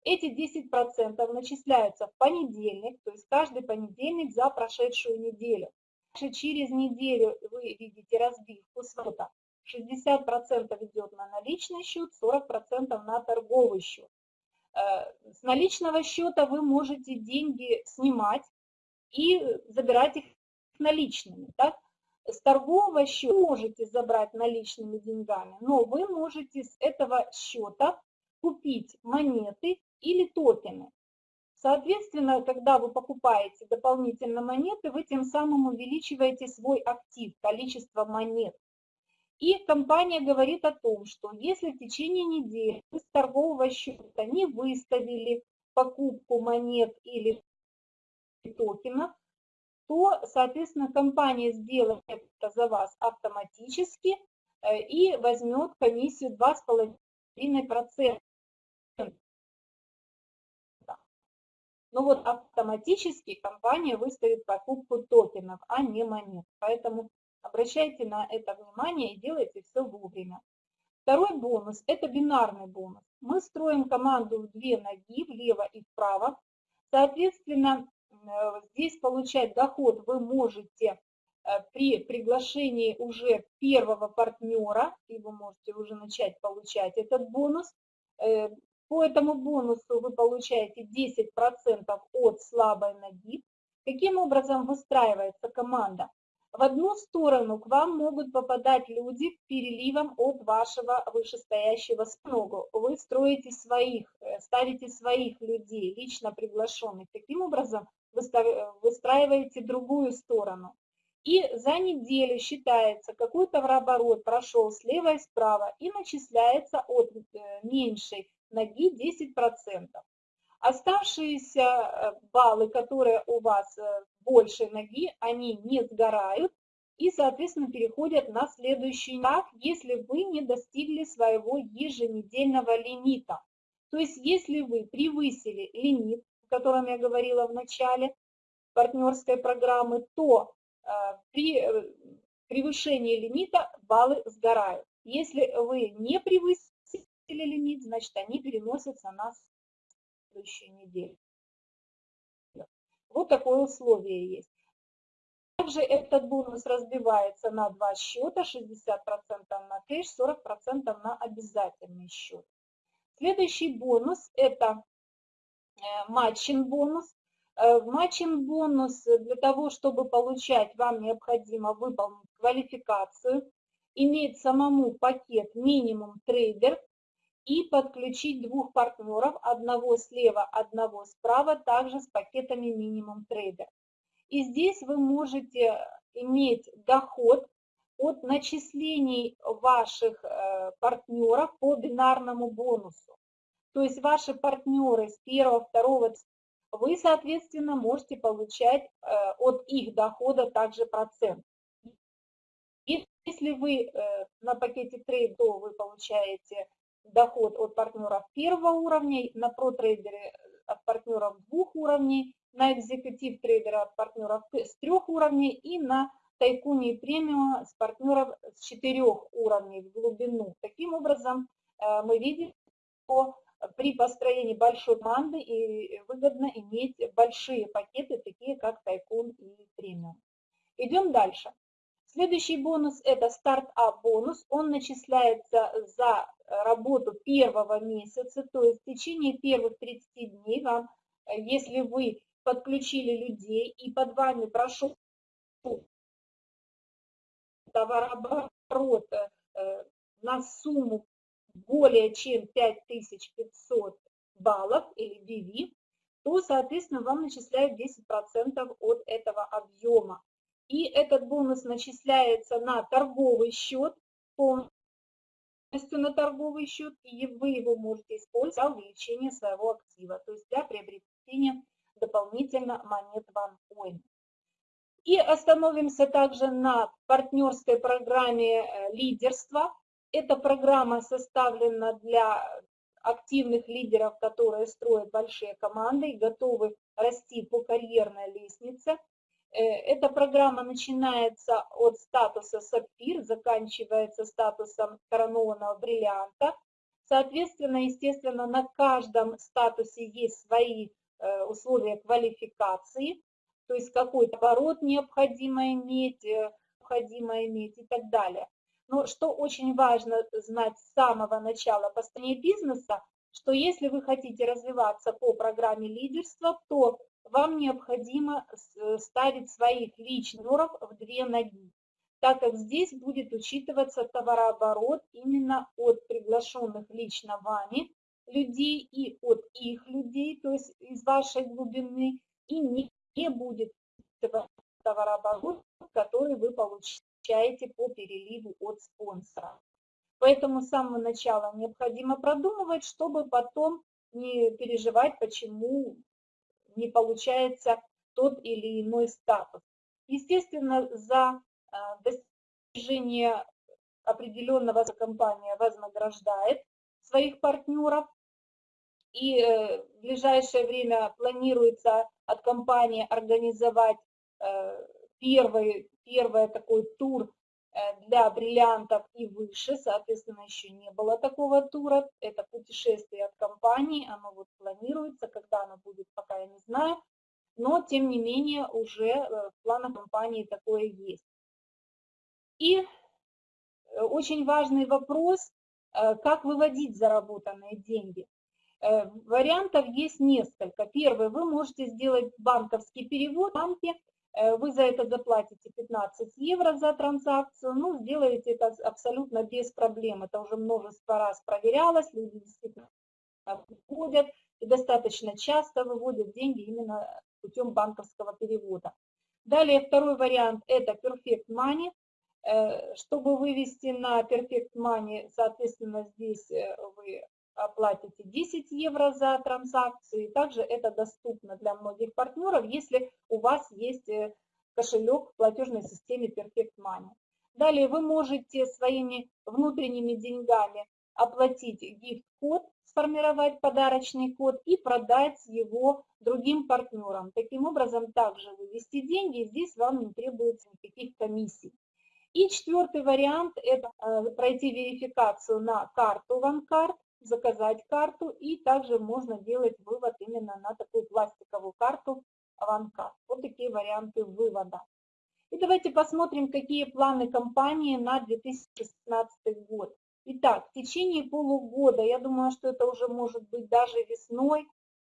Эти 10% начисляются в понедельник, то есть каждый понедельник за прошедшую неделю через неделю вы видите разбивку свота. 60% идет на наличный счет, 40% на торговый счет. Э, с наличного счета вы можете деньги снимать и забирать их наличными. Так? С торгового счета можете забрать наличными деньгами, но вы можете с этого счета купить монеты или токены. Соответственно, когда вы покупаете дополнительно монеты, вы тем самым увеличиваете свой актив, количество монет. И компания говорит о том, что если в течение недели с торгового счета не выставили покупку монет или токенов, то, соответственно, компания сделает это за вас автоматически э, и возьмет комиссию 2,5%. Но вот автоматически компания выставит покупку токенов, а не монет. Поэтому обращайте на это внимание и делайте все вовремя. Второй бонус – это бинарный бонус. Мы строим команду в две ноги, влево и вправо. Соответственно, э, здесь получать доход вы можете э, при приглашении уже первого партнера, и вы можете уже начать получать этот бонус. Э, по этому бонусу вы получаете 10% от слабой ноги. Каким образом выстраивается команда? В одну сторону к вам могут попадать люди переливом от вашего вышестоящего спногу. Вы строите своих, э, ставите своих людей, лично приглашенных. Таким образом выстраиваете другую сторону. И за неделю считается, какой товарооборот прошел слева и справа и начисляется от э, меньшей ноги 10%. Оставшиеся э, баллы, которые у вас э, больше ноги, они не сгорают и, соответственно, переходят на следующий этап, если вы не достигли своего еженедельного лимита. То есть, если вы превысили лимит, о котором я говорила в начале партнерской программы, то э, при превышении лимита баллы сгорают. Если вы не превысили, или лимит, значит, они переносятся на следующую неделю. Вот такое условие есть. Также этот бонус разбивается на два счета, 60% на кэш, 40% на обязательный счет. Следующий бонус – это э, матчин бонус. Э, в матчин бонус для того, чтобы получать, вам необходимо выполнить квалификацию, иметь самому пакет минимум трейдер и подключить двух партнеров, одного слева, одного справа, также с пакетами минимум трейдер. И здесь вы можете иметь доход от начислений ваших э, партнеров по бинарному бонусу. То есть ваши партнеры с первого, второго, вы, соответственно, можете получать э, от их дохода также процент. Если вы э, на пакете трейд, то вы получаете доход от партнеров первого уровня, на протрейдере от партнеров двух уровней, на экзекутив трейдера от партнеров с трех уровней и на тайкуне и премиум с партнеров с четырех уровней в глубину. Таким образом, э, мы видим, что при построении большой команды и выгодно иметь большие пакеты, такие как тайкун и премиум. Идем дальше. Следующий бонус – это стартап бонус. Он начисляется за работу первого месяца, то есть в течение первых 30 дней вам, если вы подключили людей и под вами прошел товарооборот э, на сумму более чем 5500 баллов или BV, то, соответственно, вам начисляют 10% от этого объема. И этот бонус начисляется на торговый счет, полностью на торговый счет, и вы его можете использовать для увеличения своего актива, то есть для приобретения дополнительно монет OneCoin. И остановимся также на партнерской программе э, лидерства. Эта программа составлена для активных лидеров, которые строят большие команды и готовы расти по карьерной лестнице. Э, эта программа начинается от статуса сапфир, заканчивается статусом коронованного бриллианта. Соответственно, естественно, на каждом статусе есть свои э, условия квалификации, то есть какой-то оборот необходимо иметь, э, необходимо иметь и так далее. Но что очень важно знать с самого начала построения бизнеса, что если вы хотите развиваться по программе лидерства, то вам необходимо э, ставить своих личных в две ноги, так как здесь будет учитываться товарооборот именно от приглашенных лично вами людей и от их людей, то есть из вашей глубины, и не, не будет товарооборот, который вы получаете по переливу от спонсора. Поэтому с самого начала необходимо продумывать, чтобы потом не переживать, почему не получается тот или иной статус. Естественно, за а, достижение определенного компания вознаграждает своих партнеров, и э, в ближайшее время планируется от компании организовать э, первый, первый такой тур для бриллиантов и выше, соответственно, еще не было такого тура. Это путешествие от компании, оно вот планируется, когда оно будет, пока я не знаю. Но, тем не менее, уже э, в планах компании такое есть. И э, очень важный вопрос, как выводить заработанные деньги. Вариантов есть несколько. Первый, вы можете сделать банковский перевод в банке, Э, вы за это заплатите 15 евро за транзакцию, ну, сделаете это абсолютно без проблем. Это уже множество раз проверялось, люди действительно выводят и достаточно часто выводят деньги именно путем банковского перевода. Далее второй вариант – это Perfect Money. Э, чтобы вывести на Perfect Money, соответственно, здесь э, вы оплатите 10 евро за транзакцию. Также это доступно для многих партнеров, если у вас есть э, кошелек в платежной системе Perfect Money. Далее вы можете своими внутренними деньгами оплатить гифт-код, сформировать подарочный код и продать его другим партнерам. Таким образом, также вывести деньги, здесь вам не требуется никаких комиссий. И четвертый вариант – это э, пройти верификацию на карту OneCard заказать карту, и также можно делать вывод именно на такую пластиковую карту OneCard. Вот такие варианты вывода. И давайте посмотрим, какие планы компании на 2016 год. Итак, в течение полугода, я думаю, что это уже может быть даже весной,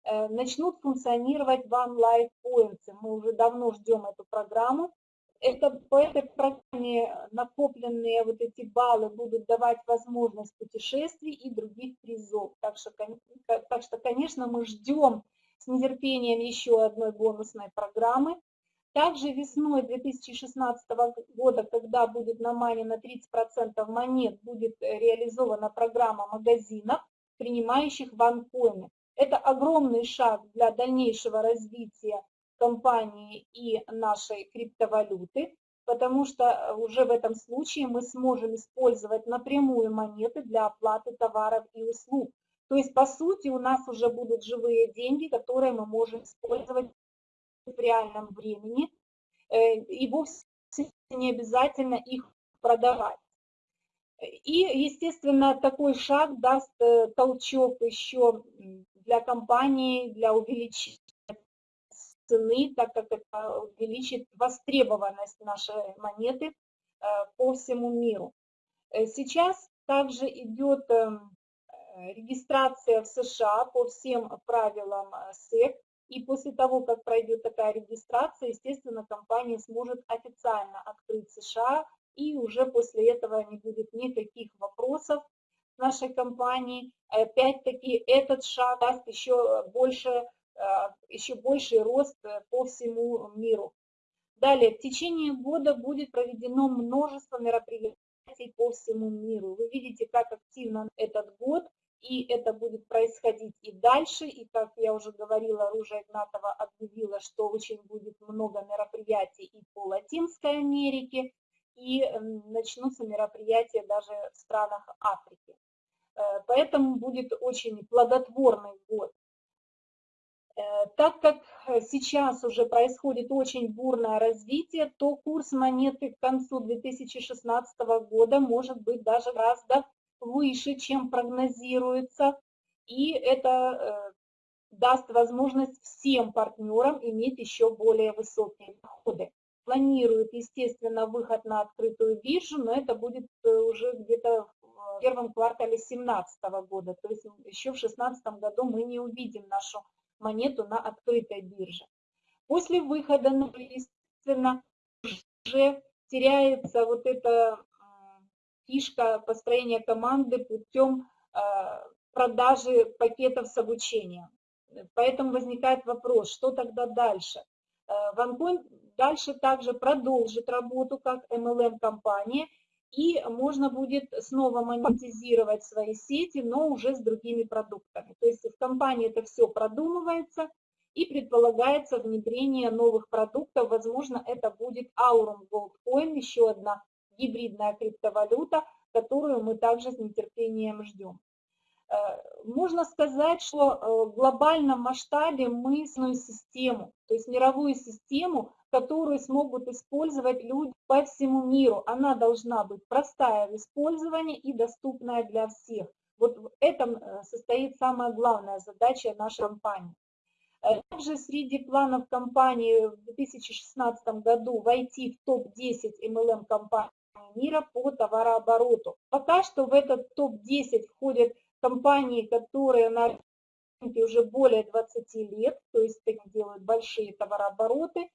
э, начнут функционировать One Life Points. Мы уже давно ждем эту программу. Это, по этой программе накопленные вот эти баллы будут давать возможность путешествий и других призов. Так что, так что конечно, мы ждем с нетерпением еще одной бонусной программы. Также весной 2016 года, когда будет на мане на 30% монет, будет реализована программа магазинов, принимающих ванкоины. Это огромный шаг для дальнейшего развития компании и нашей криптовалюты, потому что уже в этом случае мы сможем использовать напрямую монеты для оплаты товаров и услуг. То есть, по сути, у нас уже будут живые деньги, которые мы можем использовать в реальном времени, э, и вовсе не обязательно их продавать. И, естественно, такой шаг даст э, толчок еще для компании, для увеличения цены, так как это увеличит востребованность нашей монеты э, по всему миру. Сейчас также идет эм, регистрация в США по всем правилам СЭК, и после того, как пройдет такая регистрация, естественно, компания сможет официально открыть США, и уже после этого не будет никаких вопросов нашей компании. Опять-таки, этот шаг даст еще больше, э, еще больший рост э, по всему миру. Далее, в течение года будет проведено множество мероприятий по всему миру. Вы видите, как активно этот год – и это будет происходить и дальше, и как я уже говорила, Ружа Игнатова объявила, что очень будет много мероприятий и по Латинской Америке, и эм, начнутся мероприятия даже в странах Африки. Э, поэтому будет очень плодотворный год. Э, так как сейчас уже происходит очень бурное развитие, то курс монеты к концу 2016 года может быть даже гораздо выше, чем прогнозируется, и это э, даст возможность всем партнерам иметь еще более высокие доходы. Планируют, естественно, выход на открытую биржу, но это будет э, уже где-то в первом квартале 2017 года, то есть еще в 2016 году мы не увидим нашу монету на открытой бирже. После выхода, ну, естественно, уже теряется вот это фишка построения команды путем а, продажи пакетов с обучением. Поэтому возникает вопрос, что тогда дальше? OnePoint а, дальше также продолжит работу как MLM-компания, и можно будет снова монетизировать свои сети, но уже с другими продуктами. То есть в компании это все продумывается и предполагается внедрение новых продуктов. Возможно, это будет Aurum Gold Coin, еще одна гибридная криптовалюта, которую мы также с нетерпением ждем. Э, можно сказать, что э, в глобальном масштабе мы систему, то есть мировую систему, которую смогут использовать люди по всему миру. Она должна быть простая в использовании и доступная для всех. Вот в этом э, состоит самая главная задача нашей компании. Также среди планов компании в 2016 году войти в топ-10 MLM компаний мира по товарообороту. Пока что в этот топ-10 входят компании, которые на рынке уже более 20 лет, то есть делают большие товарообороты,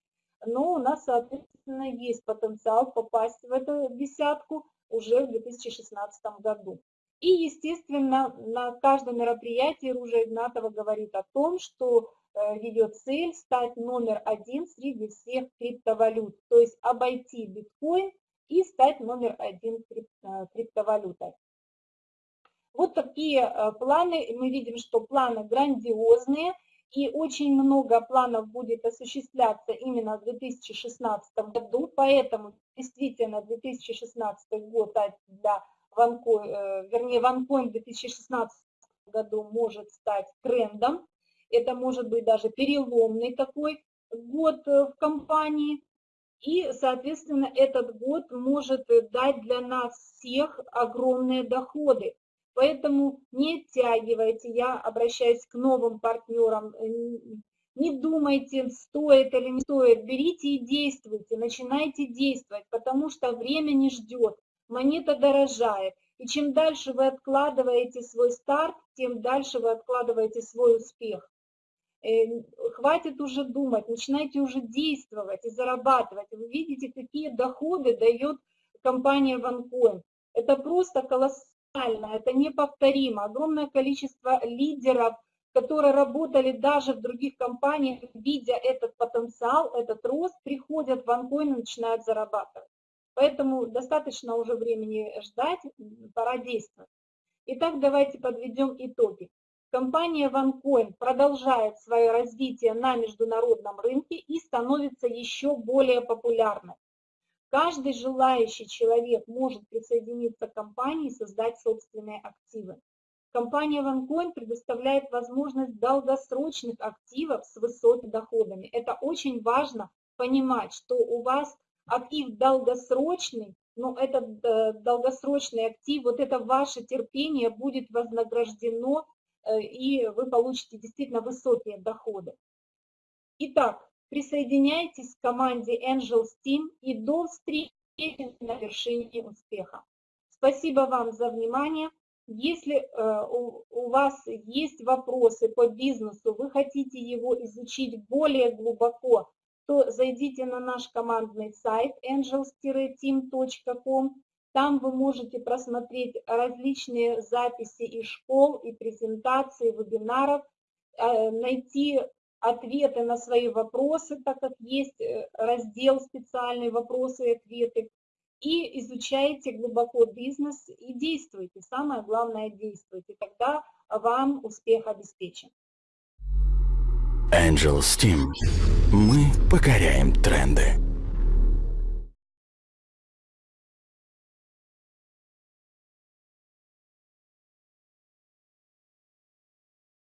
но у нас, соответственно, есть потенциал попасть в эту десятку уже в 2016 году. И, естественно, на каждом мероприятии Ружа Игнатова говорит о том, что э, ее цель стать номер один среди всех криптовалют, то есть обойти биткоин и стать номер один э, криптовалютой. Вот такие э, планы. Мы видим, что планы грандиозные, и очень много планов будет осуществляться именно в 2016 году, поэтому действительно 2016 год для OneCoin, э, вернее OneCoin в 2016 году может стать трендом. Это может быть даже переломный такой год в компании. И, соответственно, этот год может дать для нас всех огромные доходы. Поэтому не оттягивайте, я обращаюсь к новым партнерам, Не думайте, стоит или не стоит, берите и действуйте, начинайте действовать, потому что время не ждет, монета дорожает. И чем дальше вы откладываете свой старт, тем дальше вы откладываете свой успех. Э, хватит уже думать, начинайте уже действовать и зарабатывать. Вы видите, какие доходы дает компания OneCoin. Это просто колоссально, это неповторимо. Огромное количество лидеров, которые работали даже в других компаниях, видя этот потенциал, этот рост, приходят в OneCoin и начинают зарабатывать. Поэтому достаточно уже времени ждать, пора действовать. Итак, давайте подведем итоги. Компания OneCoin продолжает свое развитие на международном рынке и становится еще более популярной. Каждый желающий человек может присоединиться к компании и создать собственные активы. Компания OneCoin предоставляет возможность долгосрочных активов с высокими доходами. Это очень важно понимать, что у вас актив долгосрочный, но этот э, долгосрочный актив, вот это ваше терпение будет вознаграждено, э, и вы получите действительно высокие доходы. Итак, Присоединяйтесь к команде Angels Team и до встречи на вершине успеха. Спасибо вам за внимание. Если э, у, вас есть вопросы по бизнесу, вы хотите его изучить более глубоко, то зайдите на наш командный сайт angels-team.com. Там вы можете просмотреть различные записи из школ и презентации, вебинаров, э, найти ответы на свои вопросы, так как есть э, раздел специальные вопросы и ответы, и изучайте глубоко бизнес и действуйте. Самое главное действуйте, тогда вам успех обеспечен. Angel Steam. Мы покоряем тренды.